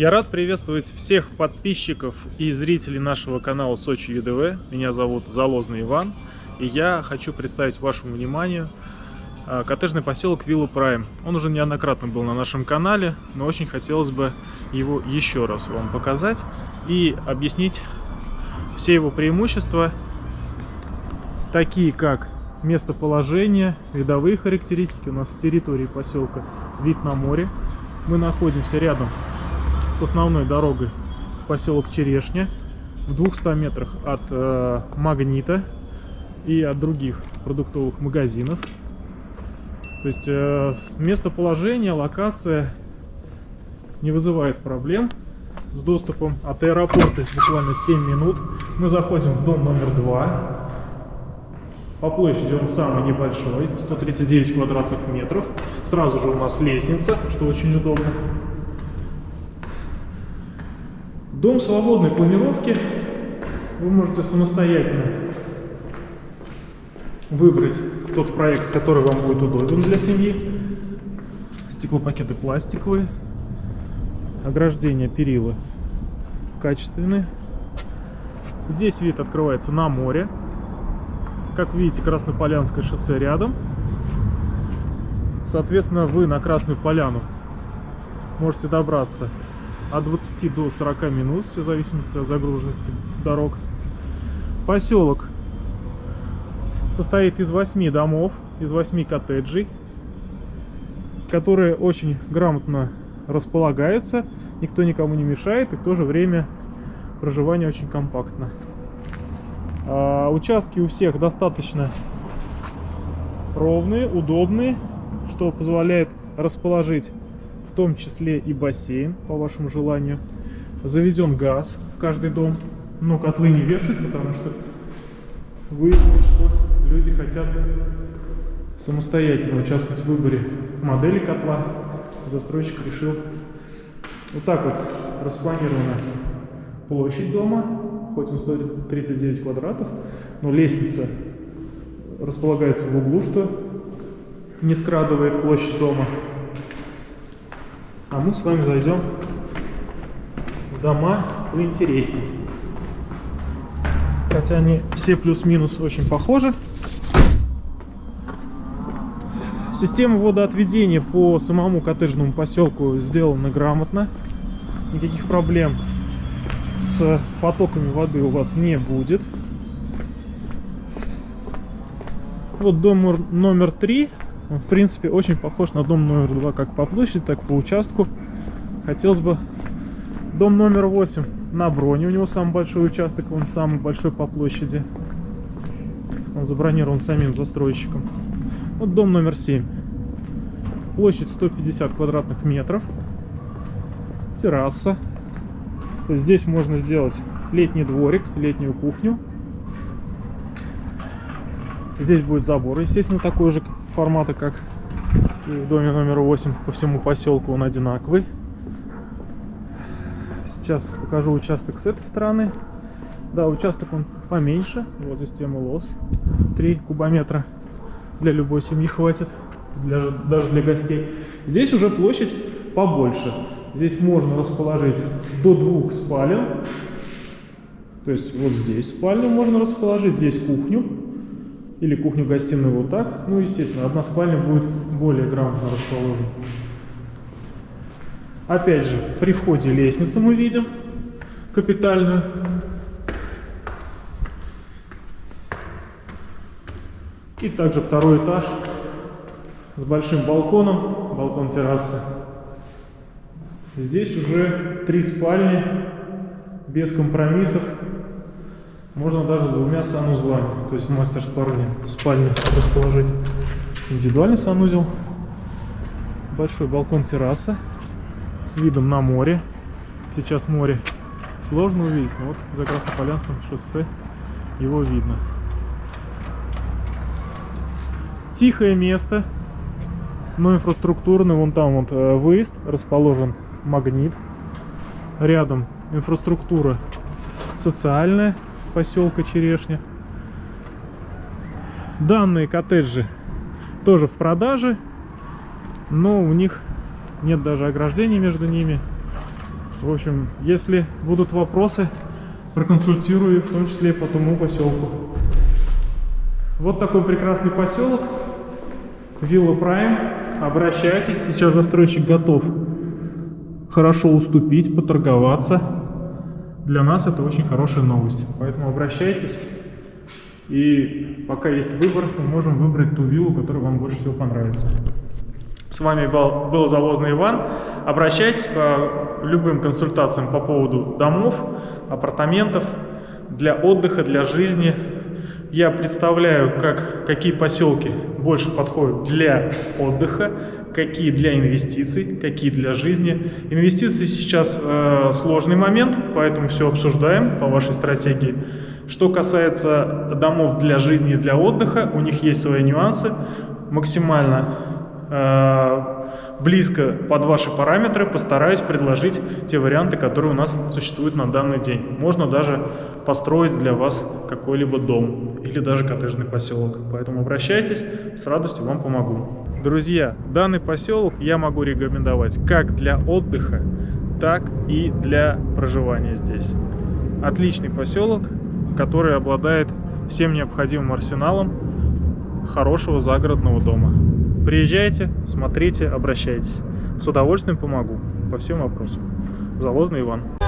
Я рад приветствовать всех подписчиков и зрителей нашего канала Сочи ЮДВ. Меня зовут Залозный Иван, и я хочу представить вашему вниманию а, коттеджный поселок Вилла Прайм. Он уже неоднократно был на нашем канале, но очень хотелось бы его еще раз вам показать и объяснить все его преимущества, такие как местоположение, видовые характеристики. У нас с территории поселка вид на море. Мы находимся рядом с основной дорогой поселок Черешня, в 200 метрах от э, Магнита и от других продуктовых магазинов. То есть э, местоположение, локация не вызывает проблем с доступом от аэропорта. Буквально 7 минут. Мы заходим в дом номер 2. По площади он самый небольшой, 139 квадратных метров. Сразу же у нас лестница, что очень удобно. Дом свободной планировки. Вы можете самостоятельно выбрать тот проект, который вам будет удобен для семьи. Стеклопакеты пластиковые. Ограждения перила качественные. Здесь вид открывается на море. Как видите, Краснополянское шоссе рядом. Соответственно, вы на Красную Поляну можете добраться от 20 до 40 минут, все в зависимости от загруженности дорог. Поселок состоит из 8 домов, из 8 коттеджей, которые очень грамотно располагаются, никто никому не мешает, и в то же время проживание очень компактно. А, участки у всех достаточно ровные, удобные, что позволяет расположить в том числе и бассейн, по вашему желанию. Заведен газ в каждый дом, но котлы не вешают, потому что выяснилось, что люди хотят самостоятельно участвовать в выборе модели котла. Застройщик решил вот так вот распланирована площадь дома хоть он стоит 39 квадратов, но лестница располагается в углу, что не скрадывает площадь дома. А мы с вами зайдем в дома поинтереснее. Хотя они все плюс-минус очень похожи. Система водоотведения по самому коттеджному поселку сделана грамотно. Никаких проблем с потоками воды у вас не будет. Вот дом номер три, в принципе, очень похож на дом номер два, как по площади, так и по участку. Хотелось бы... Дом номер 8 на броне, у него самый большой участок, он самый большой по площади. Он забронирован самим застройщиком. Вот дом номер 7. Площадь 150 квадратных метров. Терраса здесь можно сделать летний дворик, летнюю кухню. Здесь будет забор, естественно, такой же формата, как и в доме номер 8 по всему поселку он одинаковый. Сейчас покажу участок с этой стороны. Да, участок он поменьше. Вот система лос. 3 кубометра для любой семьи хватит, для, даже для гостей. Здесь уже площадь побольше. Здесь можно расположить до двух спален. То есть вот здесь спальню можно расположить, здесь кухню. Или кухню-гостиную вот так. Ну, естественно, одна спальня будет более грамотно расположена. Опять же, при входе лестницы мы видим капитальную. И также второй этаж с большим балконом, балкон террасы. Здесь уже три спальни, без компромиссов. Можно даже с двумя санузлами. То есть мастер спальни, спальни расположить индивидуальный санузел. Большой балкон терраса с видом на море. Сейчас море сложно увидеть, но вот за Краснополянском шоссе его видно. Тихое место, но инфраструктурный. Вон там вот э, выезд расположен магнит. Рядом инфраструктура социальная поселка Черешня. Данные коттеджи тоже в продаже, но у них нет даже ограждений между ними. В общем, если будут вопросы, проконсультирую, в том числе и по тому поселку. Вот такой прекрасный поселок. Вилла Прайм. Обращайтесь. Сейчас застройщик готов хорошо уступить, поторговаться. Для нас это очень хорошая новость. Поэтому обращайтесь. И пока есть выбор, мы можем выбрать ту виллу, которая вам больше всего понравится. С вами был, был Завозный Иван. Обращайтесь по любым консультациям по поводу домов, апартаментов, для отдыха, для жизни. Я представляю, как, какие поселки больше подходят для отдыха, какие для инвестиций, какие для жизни. Инвестиции сейчас э, сложный момент, поэтому все обсуждаем по вашей стратегии. Что касается домов для жизни и для отдыха, у них есть свои нюансы. Максимально э, близко под ваши параметры постараюсь предложить те варианты, которые у нас существуют на данный день. Можно даже построить для вас какой-либо дом или даже коттеджный поселок. Поэтому обращайтесь, с радостью вам помогу. Друзья, данный поселок я могу рекомендовать как для отдыха, так и для проживания здесь. Отличный поселок, который обладает всем необходимым арсеналом хорошего загородного дома. Приезжайте, смотрите, обращайтесь. С удовольствием помогу по всем вопросам. Залозный Иван.